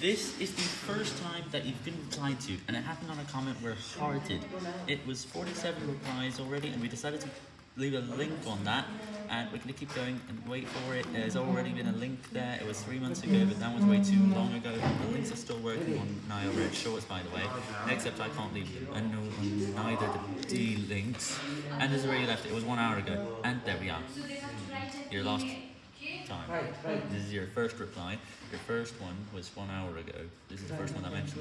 This is the first time that you've been replied to, and it happened on a comment where hearted. It was 47 replies already, and we decided to leave a link on that, and we're going to keep going and wait for it. There's already been a link there. It was three months ago, but that was way too long ago. The links are still working on Nile Red Shorts, by the way, except I can't leave a on neither the D links. And there's already left. It was one hour ago, and there we are. You're last time. This is your first reply. Your first one was one hour ago. This is the first one I mentioned.